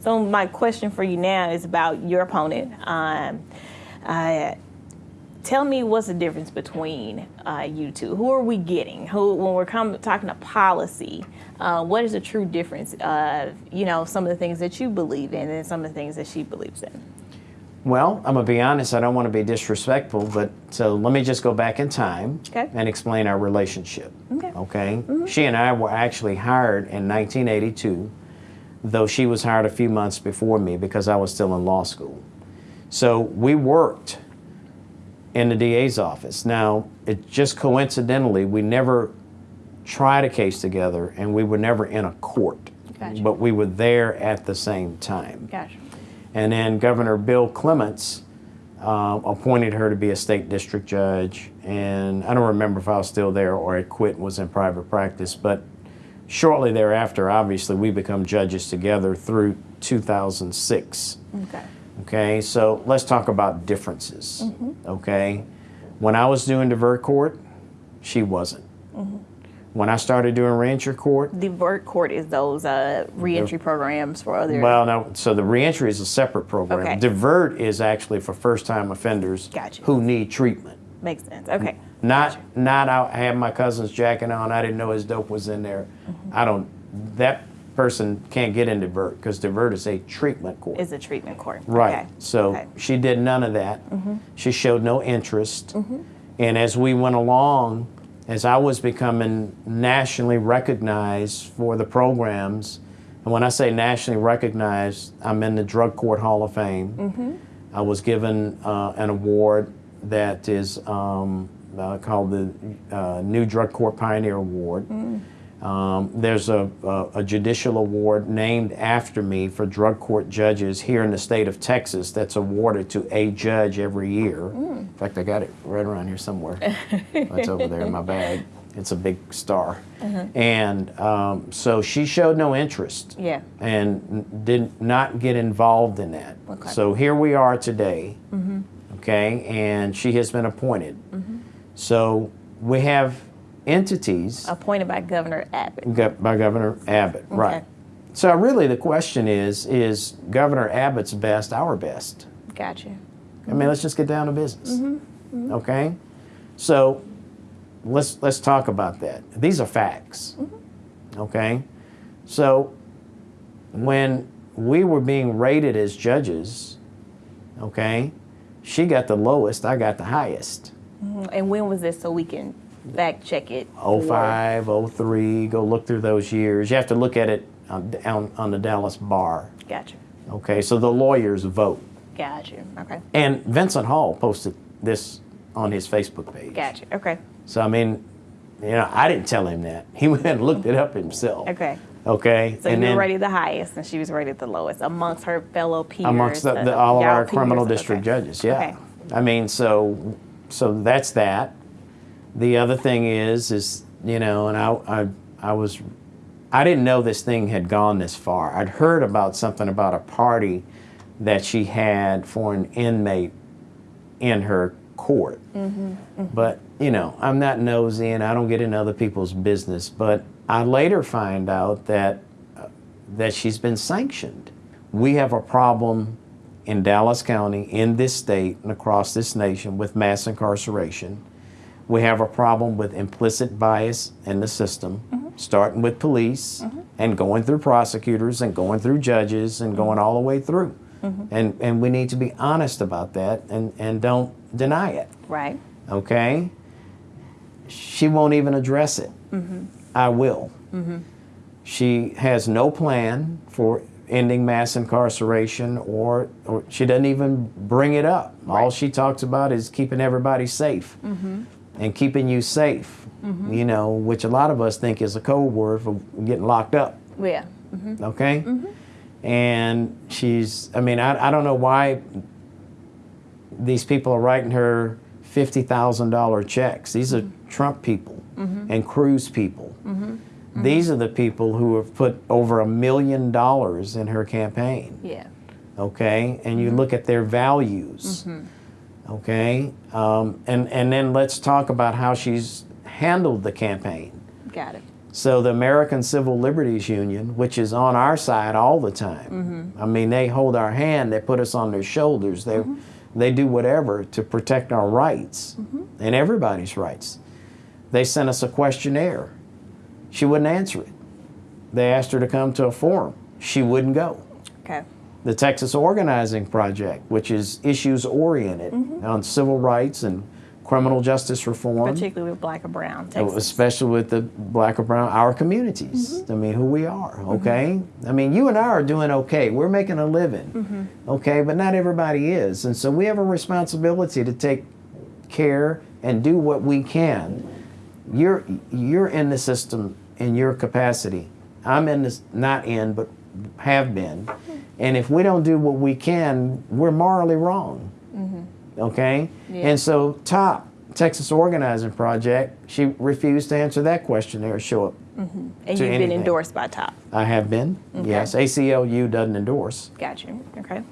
So my question for you now is about your opponent. Um, uh, tell me what's the difference between uh, you two? Who are we getting? Who, when we're come, talking to policy, uh, what is the true difference of you know some of the things that you believe in and some of the things that she believes in? Well, I'm gonna be honest. I don't want to be disrespectful, but so let me just go back in time Okay. and explain our relationship. Okay. Okay. She and I were actually hired in 1982, though she was hired a few months before me because I was still in law school. So we worked in the DA's office. Now, it just coincidentally, we never tried a case together, and we were never in a court, Gotcha. but we were there at the same time. Gotcha. And then Governor Bill Clements uh, appointed her to be a state district judge. And I don't remember if I was still there or had quit and was in private practice. But shortly thereafter, obviously, we become judges together through 2006. Okay. Okay, so let's talk about differences. Okay, when I was doing divert court, she wasn't. When I started doing rancher court, divert court is those uh, reentry programs for other. Well, no. So the reentry is a separate program. Okay. Divert is actually for first-time offenders Gotcha. who need treatment. Makes sense. Okay. Not, not. I had my cousin's jacket on. I didn't know his dope was in there. Mm-hmm. I don't. That person can't get into divert because divert is a treatment court. Is a treatment court. Right. Okay. So Okay. She did none of that. She showed no interest. And as we went along, as I was becoming nationally recognized for the programs, and when I say nationally recognized, I'm in the Drug Court Hall of Fame. Mm-hmm. I was given uh, an award that is um, uh, called the uh, New Drug Court Pioneer Award. Mm. Um, there's a, a, a judicial award named after me for drug court judges here in the state of Texas that's awarded to a judge every year. Mm. In fact, I got it right around here somewhere. it's over there in my bag. It's a big star. Uh-huh. And um, so she showed no interest Yeah. and did not get involved in that. Okay. So here we are today, okay, and she has been appointed. So we have entities Appointed by Governor Abbott. by Governor Abbott, right? So really, the question is: Is Governor Abbott's best our best? Gotcha. I mean, let's just get down to business, Mm-hmm. okay? So let's let's talk about that. These are facts, Mm-hmm. okay? So when we were being rated as judges, okay, she got the lowest, I got the highest. Mhm. And when was this so we can fact check it? for- 05, 03, go look through those years. You have to look at it on, on, on the Dallas bar. Gotcha. Okay, so the lawyers vote. Gotcha. Okay. And Vincent Hall posted this on his Facebook page. Gotcha. Okay. So, I mean, you know, I didn't tell him that. He went and looked it up himself. Okay. Okay. So and you were rated the highest, and she was rated the lowest amongst her fellow peers. amongst the, the, all of our criminal peers. district Okay. judges, yeah. Okay. I mean, so so that's that. The other thing is, is you know, and I, I, I was, I didn't know this thing had gone this far. I'd heard about something about a party that she had for an inmate in her court. Mm-hmm, mm-hmm. But you know, I'm not nosy and I don't get in other people's business. But I later find out that uh, that she's been sanctioned. We have a problem in Dallas County, in this state, and across this nation with mass incarceration. We have a problem with implicit bias in the system, mm-hmm. starting with police mm-hmm. and going through prosecutors and going through judges and mm-hmm. going all the way through. And, and we need to be honest about that and, and don't deny it Right. okay? She won't even address it. I will. She has no plan for ending mass incarceration, or, or she doesn't even bring it up. All she talks about is keeping everybody safe mm-hmm. and keeping you safe, mm-hmm. you know, which a lot of us think is a code word for getting locked up Yeah. Mm-hmm. okay? And she's, I mean, I, I don't know why these people are writing her $50,000 checks. These are Trump people and Cruz people. Mm-hmm. These are the people who have put over a million dollars in her campaign, Yeah. okay? And you mm-hmm. look at their values, mm-hmm. okay? Um, and, and then let's talk about how she's handled the campaign. Got it. So the American Civil Liberties Union, which is on our side all the time, I mean, they hold our hand, they put us on their shoulders, they they do whatever to protect our rights and everybody's rights. They sent us a questionnaire. She wouldn't answer it. They asked her to come to a forum. She wouldn't go Okay. the Texas Organizing Project, which is issues oriented mm-hmm. on civil rights and criminal justice reform, Particularly with black or brown oh, Texas. especially with the black and brown, our communities. Mm-hmm. I mean, who we are, mm-hmm. okay? I mean, you and I are doing okay. We're making a living, okay? But not everybody is. And so we have a responsibility to take care and do what we can. You're, you're in the system in your capacity. I'm in this, not in, but have been. Mm-hmm. And if we don't do what we can, we're morally wrong. Mm-hmm. Okay? Yeah. And so, TOP, Texas Organizing Project, she refused to answer that questionnaire, show up. Mm-hmm. and to you've been endorsed by TOP. I have been, yes. ACLU doesn't endorse. Got you. Okay.